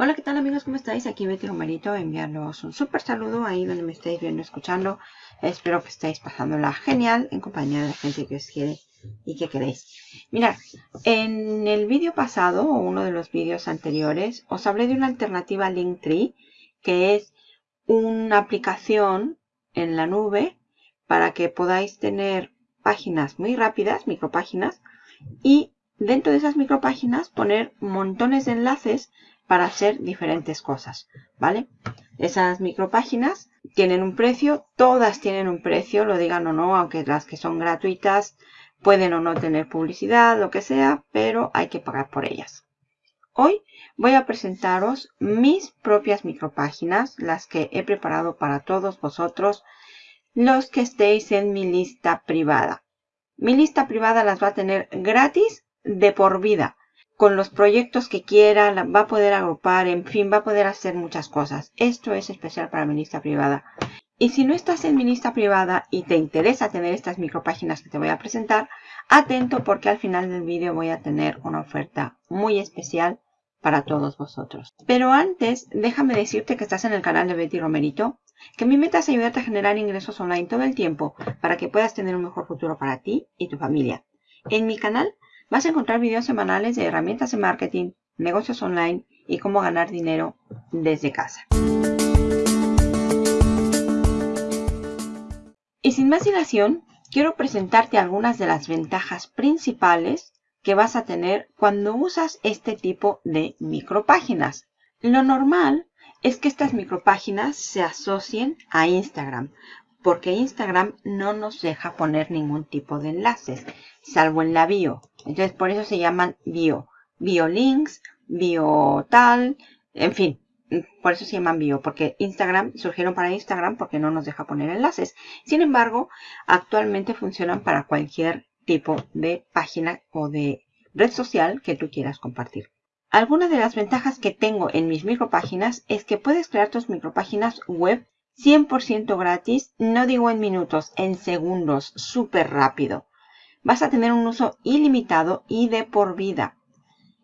Hola, ¿qué tal amigos? ¿Cómo estáis? Aquí Betty Romerito, enviarlos un súper saludo ahí donde me estéis viendo, escuchando. Espero que estéis pasándola genial en compañía de la gente que os quiere y que queréis. Mirad, en el vídeo pasado, o uno de los vídeos anteriores, os hablé de una alternativa Linktree, que es una aplicación en la nube para que podáis tener páginas muy rápidas, micropáginas, y dentro de esas micropáginas poner montones de enlaces para hacer diferentes cosas, ¿vale? Esas micropáginas tienen un precio, todas tienen un precio, lo digan o no, aunque las que son gratuitas pueden o no tener publicidad, lo que sea, pero hay que pagar por ellas. Hoy voy a presentaros mis propias micropáginas, las que he preparado para todos vosotros, los que estéis en mi lista privada. Mi lista privada las va a tener gratis de por vida con los proyectos que quiera, va a poder agrupar, en fin, va a poder hacer muchas cosas. Esto es especial para mi lista privada. Y si no estás en mi lista privada y te interesa tener estas micropáginas que te voy a presentar, atento porque al final del vídeo voy a tener una oferta muy especial para todos vosotros. Pero antes, déjame decirte que estás en el canal de Betty Romerito, que mi meta es ayudarte a generar ingresos online todo el tiempo para que puedas tener un mejor futuro para ti y tu familia. En mi canal Vas a encontrar videos semanales de herramientas de marketing, negocios online y cómo ganar dinero desde casa. Y sin más dilación, quiero presentarte algunas de las ventajas principales que vas a tener cuando usas este tipo de micropáginas. Lo normal es que estas micropáginas se asocien a Instagram, porque Instagram no nos deja poner ningún tipo de enlaces, salvo en la bio. Entonces, por eso se llaman bio. Bio links, bio tal, en fin. Por eso se llaman bio, porque Instagram surgieron para Instagram porque no nos deja poner enlaces. Sin embargo, actualmente funcionan para cualquier tipo de página o de red social que tú quieras compartir. Algunas de las ventajas que tengo en mis micropáginas es que puedes crear tus micropáginas web 100% gratis, no digo en minutos, en segundos, súper rápido vas a tener un uso ilimitado y de por vida.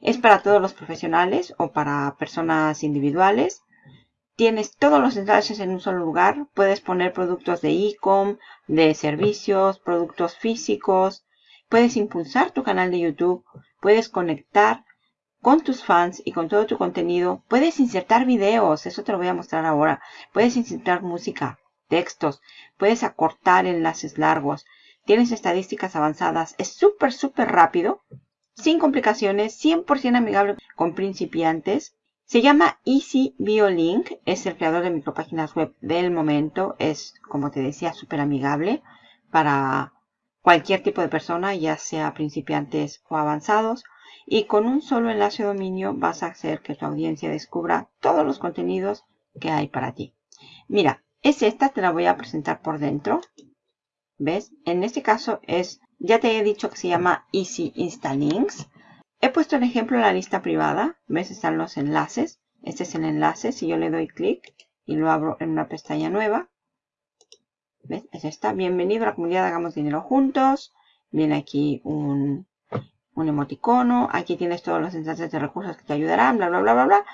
Es para todos los profesionales o para personas individuales. Tienes todos los enlaces en un solo lugar. Puedes poner productos de e-com, de servicios, productos físicos. Puedes impulsar tu canal de YouTube. Puedes conectar con tus fans y con todo tu contenido. Puedes insertar videos. Eso te lo voy a mostrar ahora. Puedes insertar música, textos. Puedes acortar enlaces largos tienes estadísticas avanzadas, es súper, súper rápido, sin complicaciones, 100% amigable con principiantes. Se llama Easy Biolink, es el creador de micropáginas web del momento, es, como te decía, súper amigable para cualquier tipo de persona, ya sea principiantes o avanzados. Y con un solo enlace de dominio vas a hacer que tu audiencia descubra todos los contenidos que hay para ti. Mira, es esta, te la voy a presentar por dentro. ¿Ves? En este caso es, ya te he dicho que se llama Easy Insta Links. He puesto el ejemplo en la lista privada. ¿Ves? Están los enlaces. Este es el enlace. Si yo le doy clic y lo abro en una pestaña nueva. ¿Ves? Es esta. Bienvenido a la comunidad Hagamos Dinero Juntos. Viene aquí un, un emoticono. Aquí tienes todos los enlaces de recursos que te ayudarán. Bla, bla, bla, bla, bla.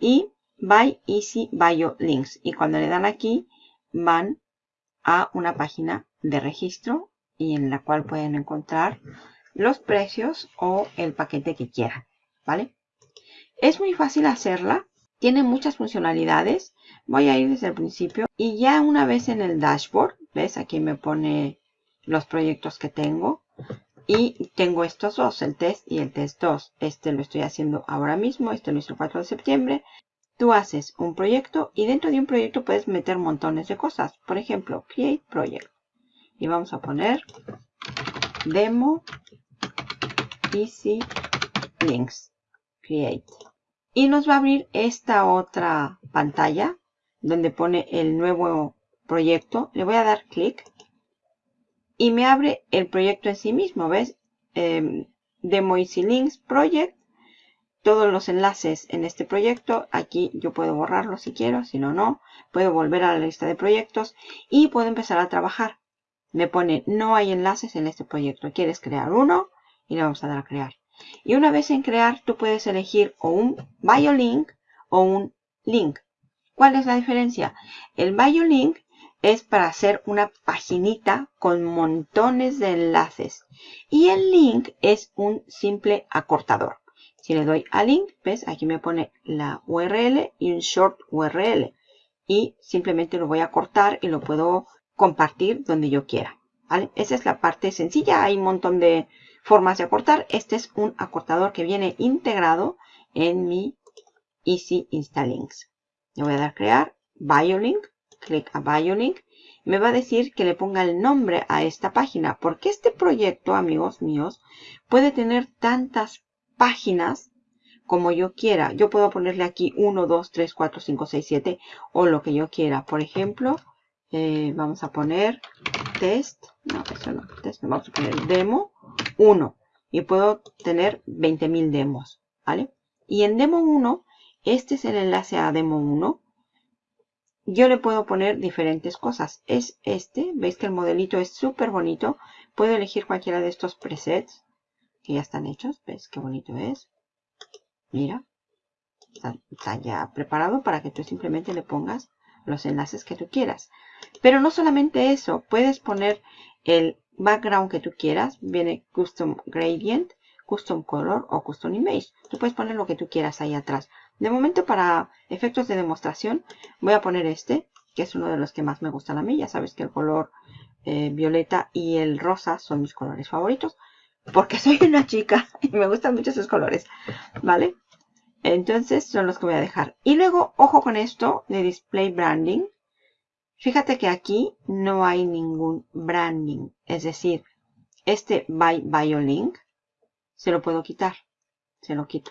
Y Buy Easy Bio Links. Y cuando le dan aquí, van a una página de registro y en la cual pueden encontrar los precios o el paquete que quieran, ¿vale? Es muy fácil hacerla, tiene muchas funcionalidades. Voy a ir desde el principio y ya una vez en el dashboard, ¿ves? Aquí me pone los proyectos que tengo y tengo estos dos, el test y el test 2. Este lo estoy haciendo ahora mismo, este lo hice el 4 de septiembre. Tú haces un proyecto y dentro de un proyecto puedes meter montones de cosas. Por ejemplo, Create Project. Y vamos a poner demo easy links create. Y nos va a abrir esta otra pantalla donde pone el nuevo proyecto. Le voy a dar clic y me abre el proyecto en sí mismo ves em, demo easy links project todos los enlaces en este proyecto. Aquí yo puedo borrarlo si quiero, si no, no. Puedo volver a la lista de proyectos y puedo empezar a trabajar me pone no hay enlaces en este proyecto. ¿Quieres crear uno? Y le vamos a dar a crear. Y una vez en crear, tú puedes elegir o un biolink o un link. ¿Cuál es la diferencia? El bio link es para hacer una paginita con montones de enlaces. Y el link es un simple acortador. Si le doy a link, ves, aquí me pone la URL y un short URL. Y simplemente lo voy a cortar y lo puedo compartir donde yo quiera. ¿vale? Esa es la parte sencilla. Hay un montón de formas de acortar. Este es un acortador que viene integrado en mi Easy Links. Le voy a dar crear, BioLink clic a BioLink, me va a decir que le ponga el nombre a esta página. Porque este proyecto, amigos míos, puede tener tantas páginas como yo quiera. Yo puedo ponerle aquí 1, 2, 3, 4, 5, 6, 7 o lo que yo quiera. Por ejemplo, eh, vamos a poner test. No, eso no. Test, vamos a poner demo 1. Y puedo tener 20.000 demos. ¿Vale? Y en demo 1, este es el enlace a demo 1 yo le puedo poner diferentes cosas. Es este, veis que el modelito es súper bonito. Puedo elegir cualquiera de estos presets que ya están hechos. ¿Ves qué bonito es? Mira, está, ya preparado para que tú simplemente le pongas los enlaces que tú quieras. Pero no solamente eso, puedes poner el background que tú quieras. Viene Custom Gradient, Custom Color o Custom Image. Tú puedes poner lo que tú quieras ahí atrás. De momento para efectos de demostración voy a poner este, que es uno de los que más me gustan a mí. Ya sabes que el color eh, violeta y el rosa son mis colores favoritos. Porque soy una chica y me gustan mucho esos colores. ¿Vale? Entonces son los que voy a dejar. Y luego, ojo con esto de Display Branding. Fíjate que aquí no hay ningún branding. Es decir, este by BioLink se lo puedo quitar. Se lo quito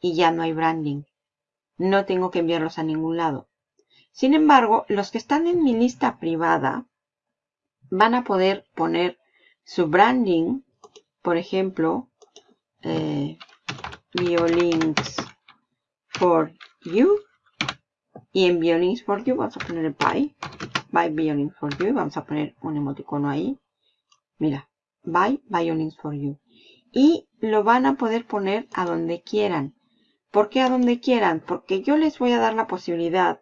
y ya no hay branding. No tengo que enviarlos a ningún lado. Sin embargo, los que están en mi lista privada van a poder poner su branding, por ejemplo, eh, BioLinks for You. Y en BioLinks for You vamos a poner el by, by BioLinks for You. Vamos a poner un emoticono ahí. Mira, by BioLinks for You. Y lo van a poder poner a donde quieran. ¿Por qué a donde quieran? Porque yo les voy a dar la posibilidad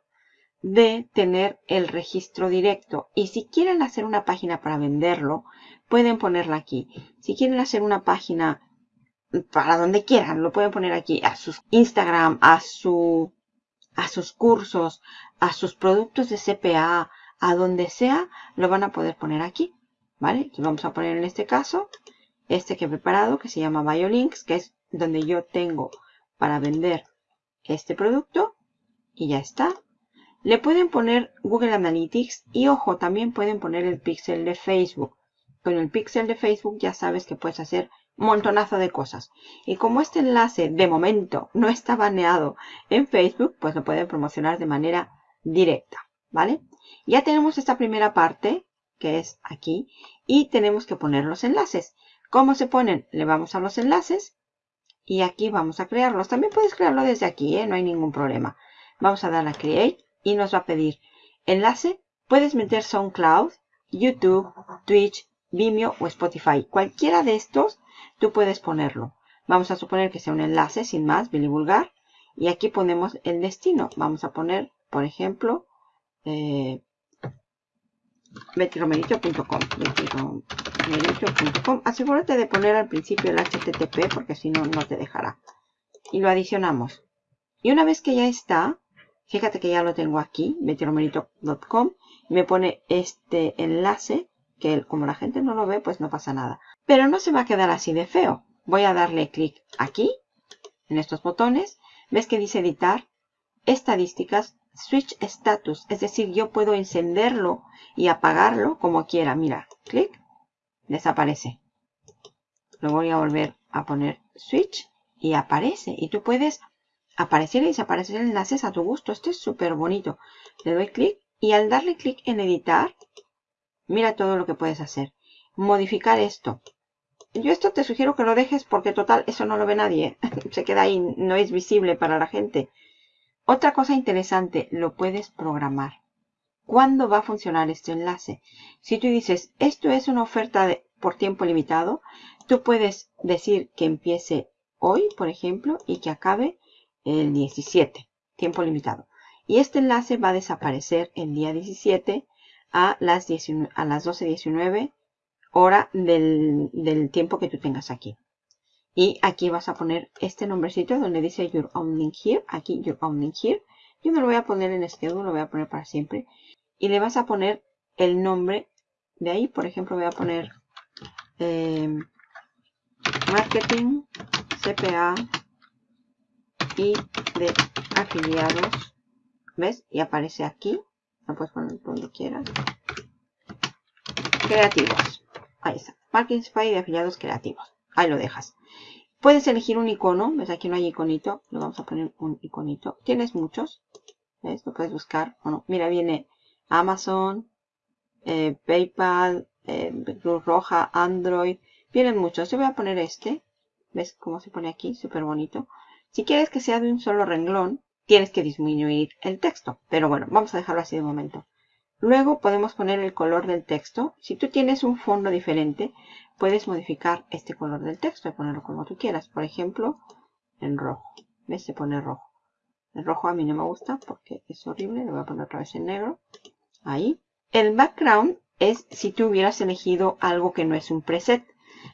de tener el registro directo. Y si quieren hacer una página para venderlo, pueden ponerla aquí. Si quieren hacer una página para donde quieran, lo pueden poner aquí. A sus Instagram, a, su, a sus cursos, a sus productos de CPA, a donde sea, lo van a poder poner aquí. ¿Vale? Vamos a poner en este caso este que he preparado, que se llama BioLinks, que es donde yo tengo para vender este producto y ya está. Le pueden poner Google Analytics y ojo, también pueden poner el pixel de Facebook. Con el pixel de Facebook ya sabes que puedes hacer montonazo de cosas. Y como este enlace de momento no está baneado en Facebook, pues lo pueden promocionar de manera directa, ¿vale? Ya tenemos esta primera parte, que es aquí, y tenemos que poner los enlaces. ¿Cómo se ponen? Le vamos a los enlaces y aquí vamos a crearlos. También puedes crearlo desde aquí, ¿eh? no hay ningún problema. Vamos a dar a Create y nos va a pedir enlace. Puedes meter SoundCloud, YouTube, Twitch, Vimeo o Spotify. Cualquiera de estos tú puedes ponerlo. Vamos a suponer que sea un enlace sin más, Billy Vulgar. Y aquí ponemos el destino. Vamos a poner, por ejemplo, eh, Asegúrate de poner al principio el HTTP porque si no, no te dejará. Y lo adicionamos. Y una vez que ya está, fíjate que ya lo tengo aquí, betiromerito.com. Me pone este enlace, que como la gente no lo ve, pues no pasa nada. Pero no se va a quedar así de feo. Voy a darle clic aquí, en estos botones. ¿Ves que dice editar? Estadísticas, switch status. Es decir, yo puedo encenderlo y apagarlo como quiera. Mira, clic desaparece. Lo voy a volver a poner switch y aparece. Y tú puedes aparecer y desaparecer enlaces a tu gusto. Esto es súper bonito. Le doy clic y al darle clic en editar, mira todo lo que puedes hacer. Modificar esto. Yo esto te sugiero que lo dejes porque total eso no lo ve nadie. Se queda ahí, no es visible para la gente. Otra cosa interesante, lo puedes programar cuándo va a funcionar este enlace. Si tú dices, esto es una oferta por tiempo limitado, tú puedes decir que empiece hoy, por ejemplo, y que acabe el 17, tiempo limitado. Y este enlace va a desaparecer el día 17 a las, a las 12.19 hora del, del tiempo que tú tengas aquí. Y aquí vas a poner este nombrecito donde dice Your Own Link Here. Aquí Your Own Link Here. Yo no lo voy a poner en Schedule, lo voy a poner para siempre. Y le vas a poner el nombre de ahí. Por ejemplo, voy a poner em, Marketing, CPA y de afiliados. ¿Ves? Y aparece aquí. Lo puedes poner donde quieras. Creativos. Ahí está. Marketing de afiliados creativos. Ahí lo dejas. Puedes elegir un icono. ¿Ves? Aquí no hay iconito. Le vamos a poner un iconito. Tienes muchos. ¿Ves? Lo puedes buscar. Bueno, mira, viene Amazon, eh, PayPal, eh, Cruz Roja, Android. Vienen muchos. Yo voy a poner este. ¿Ves cómo se pone aquí? Súper bonito. Si quieres que sea de un solo renglón, tienes que disminuir el texto. Pero bueno, vamos a dejarlo así de momento. Luego podemos poner el color del texto. Si tú tienes un fondo diferente, puedes modificar este color del texto y ponerlo como tú quieras. Por ejemplo, en rojo. ¿Ves? Se pone rojo. El rojo a mí no me gusta porque es horrible. Lo voy a poner otra vez en negro. Ahí. El background es si tú hubieras elegido algo que no es un preset.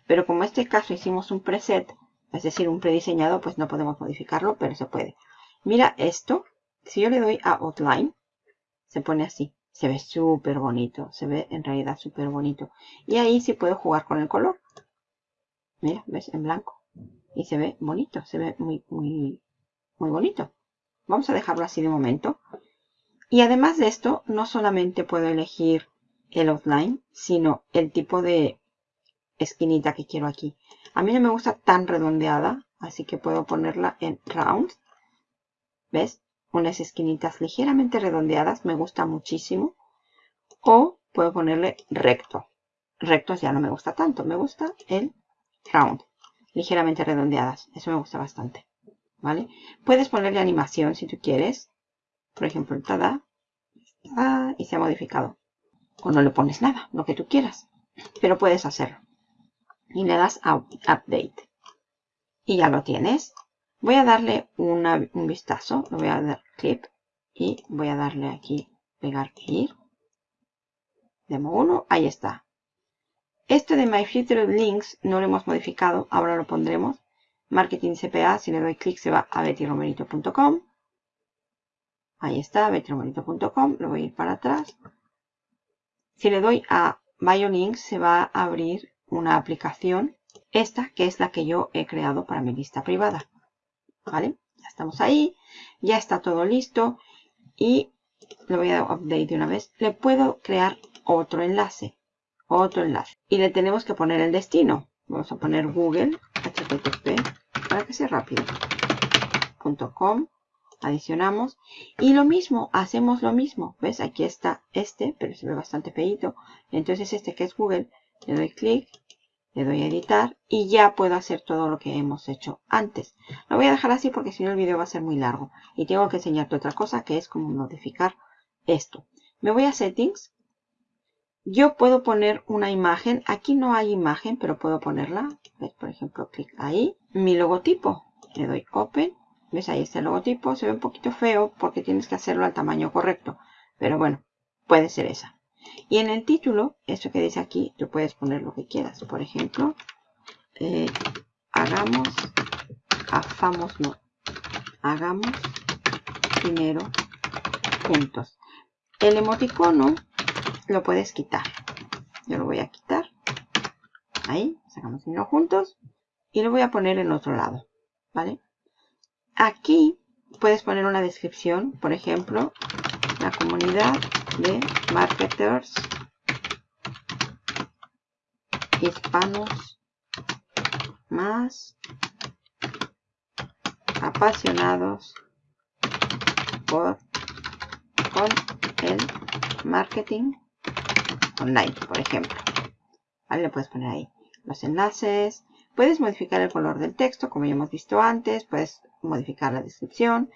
Pero como en este caso hicimos un preset, es decir, un prediseñado, pues no podemos modificarlo, pero se puede. Mira esto. Si yo le doy a Outline, se pone así. Se ve súper bonito. Se ve en realidad súper bonito. Y ahí sí puedo jugar con el color. Mira, ¿ves? En blanco. Y se ve bonito. Se ve muy, muy, muy bonito. Vamos a dejarlo así de momento. Y además de esto, no solamente puedo elegir el outline, sino el tipo de esquinita que quiero aquí. A mí no me gusta tan redondeada, así que puedo ponerla en round. ¿Ves? unas esquinitas ligeramente redondeadas, me gusta muchísimo. O puedo ponerle recto. Rectos ya no me gusta tanto, me gusta el round, ligeramente redondeadas. Eso me gusta bastante. ¿Vale? Puedes ponerle animación si tú quieres. Por ejemplo, el tada, y se ha modificado. O no le pones nada, lo que tú quieras. Pero puedes hacerlo. Y le das a Update. Y ya lo tienes. Voy a darle un vistazo, lo voy a dar clip y voy a darle aquí pegar ir. Demo 1, ahí está. Este de My Future Links no lo hemos modificado, ahora lo pondremos. Marketing CPA, si le doy clic se va a bettyromerito.com. Ahí está, bettyromerito.com, lo voy a ir para atrás. Si le doy a BioLinks se va a abrir una aplicación, esta que es la que yo he creado para mi lista privada. ¿Vale? Ya estamos ahí. Ya está todo listo. Y le voy a dar update de una vez. Le puedo crear otro enlace. Otro enlace. Y le tenemos que poner el destino. Vamos a poner Google, http, para que sea rápido. .com. Adicionamos. Y lo mismo, hacemos lo mismo. ¿Ves? Aquí está este, pero se ve bastante feito. Entonces este que es Google, le doy clic le doy a editar y ya puedo hacer todo lo que hemos hecho antes. Lo voy a dejar así porque si no el video va a ser muy largo. Y tengo que enseñarte otra cosa que es cómo modificar esto. Me voy a settings. Yo puedo poner una imagen. Aquí no hay imagen, pero puedo ponerla. ¿Ves? Por ejemplo, clic ahí. Mi logotipo. Le doy open. ¿Ves? Ahí está el logotipo. Se ve un poquito feo porque tienes que hacerlo al tamaño correcto. Pero bueno, puede ser esa. Y en el título, eso que dice aquí, tú puedes poner lo que quieras. Por ejemplo, eh, hagamos, hagamos, no, hagamos dinero juntos. El emoticono lo puedes quitar. Yo lo voy a quitar. Ahí, sacamos dinero juntos. Y lo voy a poner en otro lado. ¿Vale? Aquí puedes poner una descripción. Por ejemplo, la comunidad de marketers hispanos más apasionados por con el marketing online, por ejemplo. ¿Vale? Le puedes poner ahí los enlaces. Puedes modificar el color del texto, como ya hemos visto antes. Puedes modificar la descripción.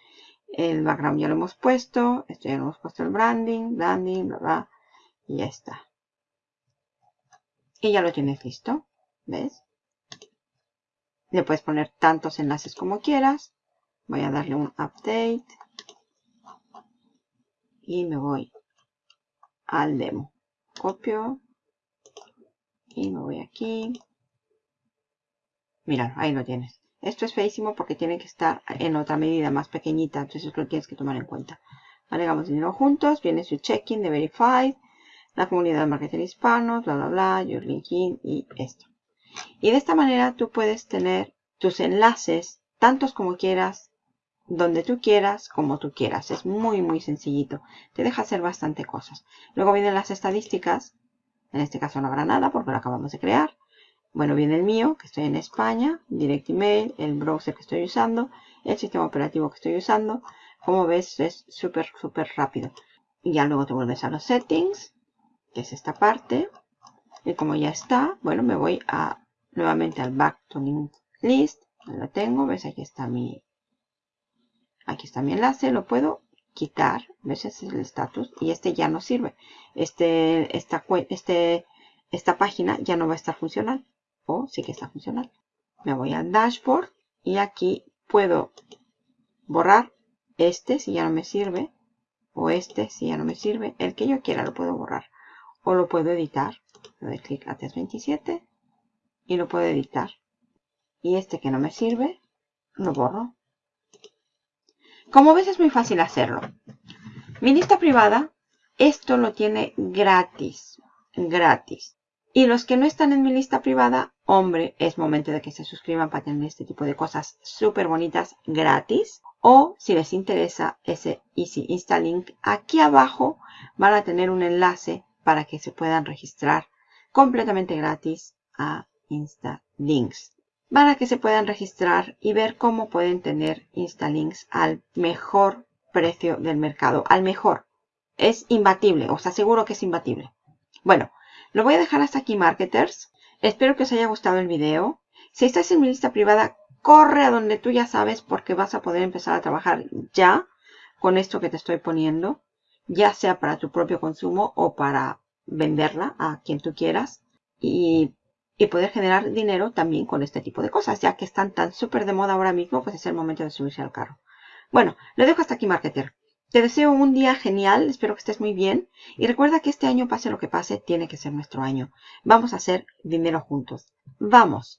El background ya lo hemos puesto. Esto ya lo hemos puesto el branding, branding, bla, bla. Y ya está. Y ya lo tienes listo. ¿Ves? Le puedes poner tantos enlaces como quieras. Voy a darle un update. Y me voy al demo. Copio. Y me voy aquí. Mira, ahí lo tienes. Esto es feísimo porque tiene que estar en otra medida más pequeñita. Entonces lo tienes que tomar en cuenta. Agregamos dinero juntos. Viene su check-in de Verified. La comunidad de marketing hispano. Bla, bla, bla. Your linking y esto. Y de esta manera tú puedes tener tus enlaces tantos como quieras donde tú quieras, como tú quieras. Es muy, muy sencillito. Te deja hacer bastante cosas. Luego vienen las estadísticas. En este caso no habrá nada porque lo acabamos de crear. Bueno, viene el mío, que estoy en España, Direct Email, el browser que estoy usando, el sistema operativo que estoy usando. Como ves, es súper, súper rápido. Y ya luego te vuelves a los settings, que es esta parte. Y como ya está, bueno, me voy a nuevamente al back to link list. Lo tengo, ves, aquí está mi Aquí está mi enlace, lo puedo quitar. ¿Ves? Ese es el estatus. Y este ya no sirve. Este, esta, este, esta página ya no va a estar funcional. O sí que está funcional. Me voy al dashboard y aquí puedo borrar este si ya no me sirve. O este si ya no me sirve. El que yo quiera lo puedo borrar. O lo puedo editar. Le doy clic a 327 y lo puedo editar. Y este que no me sirve, lo borro. Como ves es muy fácil hacerlo. Mi lista privada, esto lo tiene gratis. Gratis. Y los que no están en mi lista privada, hombre, es momento de que se suscriban para tener este tipo de cosas súper bonitas gratis. O si les interesa ese Easy Insta Link, aquí abajo van a tener un enlace para que se puedan registrar completamente gratis a Insta Links para que se puedan registrar y ver cómo pueden tener Instalinks al mejor precio del mercado. Al mejor. Es imbatible, os aseguro que es imbatible. Bueno, lo voy a dejar hasta aquí, marketers. Espero que os haya gustado el video. Si estás en mi lista privada, corre a donde tú ya sabes porque vas a poder empezar a trabajar ya con esto que te estoy poniendo. Ya sea para tu propio consumo o para venderla a quien tú quieras. Y poder generar dinero también con este tipo de cosas, ya que están tan súper de moda ahora mismo, pues es el momento de subirse al carro. Bueno, lo dejo hasta aquí, marketer. Te deseo un día genial, espero que estés muy bien. Y recuerda que este año, pase lo que pase, tiene que ser nuestro año. Vamos a hacer dinero juntos. ¡Vamos!